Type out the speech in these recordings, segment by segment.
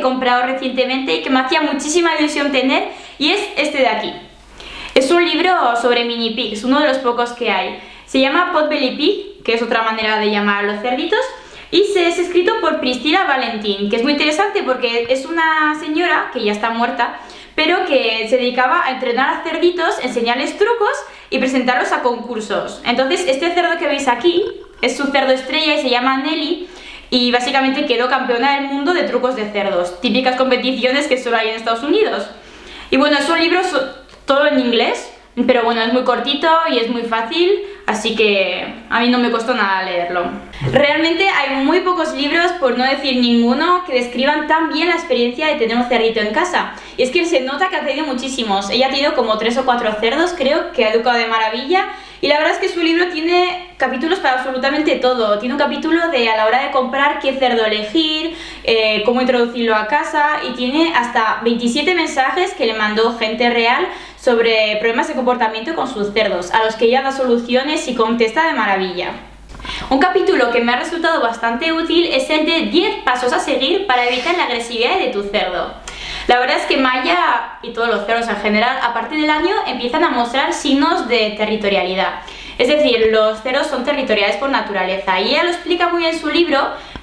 he comprado recientemente y que me hacía muchísima ilusión tener y es este de aquí. Es un libro sobre mini pigs, uno de los pocos que hay. Se llama Potbelly Pig, que es otra manera de llamar a los cerditos, y se es escrito por Priscila Valentín, que es muy interesante porque es una señora que ya está muerta, pero que se dedicaba a entrenar a cerditos, enseñarles trucos y presentarlos a concursos. Entonces, este cerdo que veis aquí es su cerdo estrella y se llama Nelly, y básicamente quedó campeona del mundo de trucos de cerdos, típicas competiciones que solo hay en Estados Unidos. Y bueno, es un libro todo en inglés, pero bueno, es muy cortito y es muy fácil, así que a mí no me costó nada leerlo. Realmente hay muy pocos libros, por no decir ninguno, que describan tan bien la experiencia de tener un cerdito en casa. Y es que se nota que ha tenido muchísimos. Ella ha tenido como tres o cuatro cerdos, creo, que ha educado de maravilla. Y la verdad es que su libro tiene capítulos para absolutamente todo. Tiene un capítulo de a la hora de comprar qué cerdo elegir, eh, cómo introducirlo a casa y tiene hasta 27 mensajes que le mandó gente real sobre problemas de comportamiento con sus cerdos, a los que ella da soluciones y contesta de maravilla. Un capítulo que me ha resultado bastante útil es el de 10 pasos a seguir para evitar la agresividad de tu cerdo. La verdad es que Maya y todos los cerdos en general a partir del año empiezan a mostrar signos de territorialidad. Es decir, los cerdos son territoriales por naturaleza y ella lo explica muy bien en su libro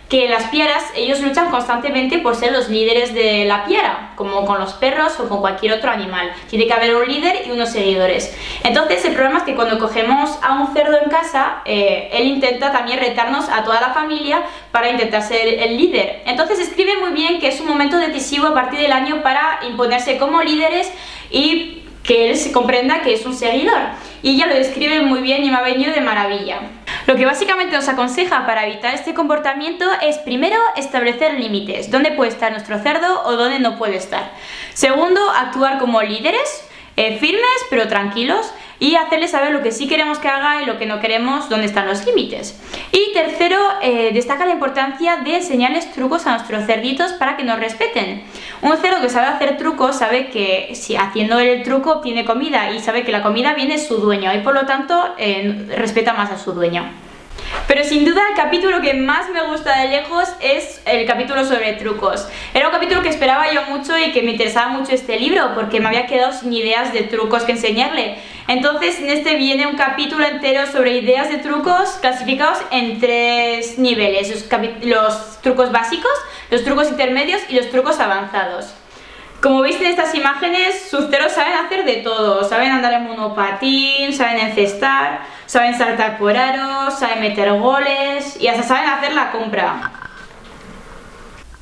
que las piaras, ellos luchan constantemente por ser los líderes de la piara, como con los perros o con cualquier otro animal. Tiene que haber un líder y unos seguidores. Entonces el problema es que cuando cogemos a un cerdo en casa, eh, él intenta también retarnos a toda la familia para intentar ser el líder. Entonces escribe muy bien que es un momento decisivo a partir del año para imponerse como líderes y que él se comprenda que es un seguidor. Y ella lo describe muy bien y me ha venido de maravilla. Lo que básicamente nos aconseja para evitar este comportamiento es primero establecer límites, dónde puede estar nuestro cerdo o dónde no puede estar. Segundo, actuar como líderes, eh, firmes pero tranquilos y hacerle saber lo que sí queremos que haga y lo que no queremos, dónde están los límites. Y tercero, eh, destaca la importancia de enseñarles trucos a nuestros cerditos para que nos respeten. Un cerdo que sabe hacer trucos sabe que si haciendo el truco obtiene comida y sabe que la comida viene su dueño y por lo tanto eh, respeta más a su dueño. Pero sin duda el capítulo que más me gusta de lejos es el capítulo sobre trucos. Era un capítulo que esperaba yo mucho y que me interesaba mucho este libro porque me había quedado sin ideas de trucos que enseñarle. Entonces en este viene un capítulo entero sobre ideas de trucos clasificados en tres niveles. Los, trucos básicos, los trucos intermedios y los trucos avanzados. Como veis en estas imágenes, sus ceros saben hacer de todo. Saben andar en monopatín, saben encestar, saben saltar por aros, saben meter goles y hasta saben hacer la compra.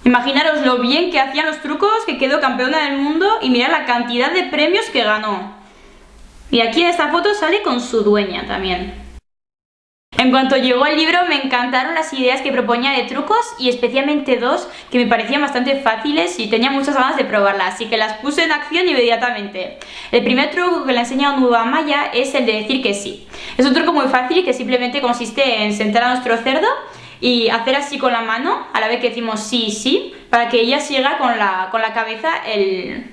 Imaginaros lo bien que hacían los trucos, que quedó campeona del mundo y mirad la cantidad de premios que ganó. Y aquí en esta foto sale con su dueña también. En cuanto llegó el libro me encantaron las ideas que proponía de trucos y especialmente dos que me parecían bastante fáciles y tenía muchas ganas de probarlas, así que las puse en acción inmediatamente. El primer truco que le ha enseñado Nueva Maya es el de decir que sí. Es un truco muy fácil que simplemente consiste en sentar a nuestro cerdo y hacer así con la mano a la vez que decimos sí, sí, para que ella siga con la, con la cabeza el,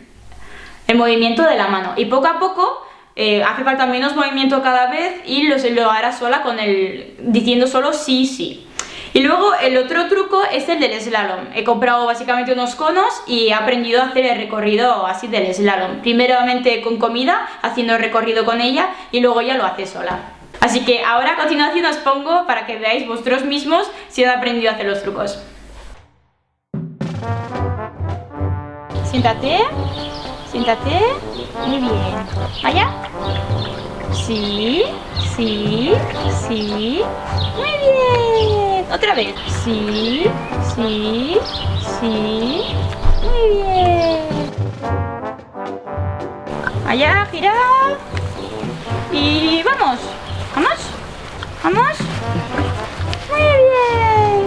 el movimiento de la mano. Y poco a poco eh, hace falta menos movimiento cada vez y lo, lo hará sola con el diciendo solo sí, sí. Y luego el otro truco es el del slalom. He comprado básicamente unos conos y he aprendido a hacer el recorrido así del slalom. Primeramente con comida, haciendo el recorrido con ella y luego ya lo hace sola. Así que ahora a continuación os pongo para que veáis vosotros mismos si han aprendido a hacer los trucos. Siéntate. Siéntate. Muy bien. ¿Allá? Sí, sí, sí. Muy bien. Otra vez. Sí, sí, sí. Muy bien. Allá, gira. Y vamos. ¿Vamos? ¿Vamos? Muy bien.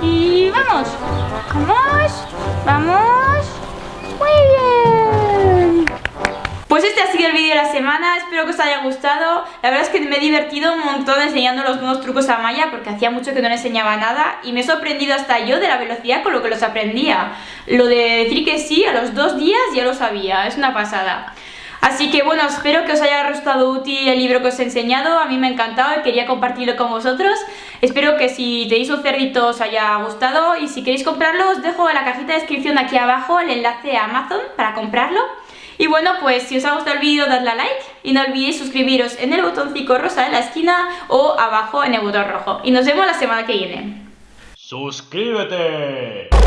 Y vamos. Vamos. Vamos. Pues este ha sido el vídeo de la semana, espero que os haya gustado La verdad es que me he divertido un montón enseñando los nuevos trucos a Maya Porque hacía mucho que no le enseñaba nada Y me he sorprendido hasta yo de la velocidad con lo que los aprendía Lo de decir que sí, a los dos días ya lo sabía, es una pasada Así que bueno, espero que os haya resultado útil el libro que os he enseñado, a mí me ha encantado y quería compartirlo con vosotros. Espero que si tenéis un cerdito os haya gustado y si queréis comprarlo os dejo en la cajita de descripción aquí abajo el enlace a Amazon para comprarlo. Y bueno, pues si os ha gustado el vídeo dadle a like y no olvidéis suscribiros en el botoncito rosa de la esquina o abajo en el botón rojo. Y nos vemos la semana que viene. ¡Suscríbete!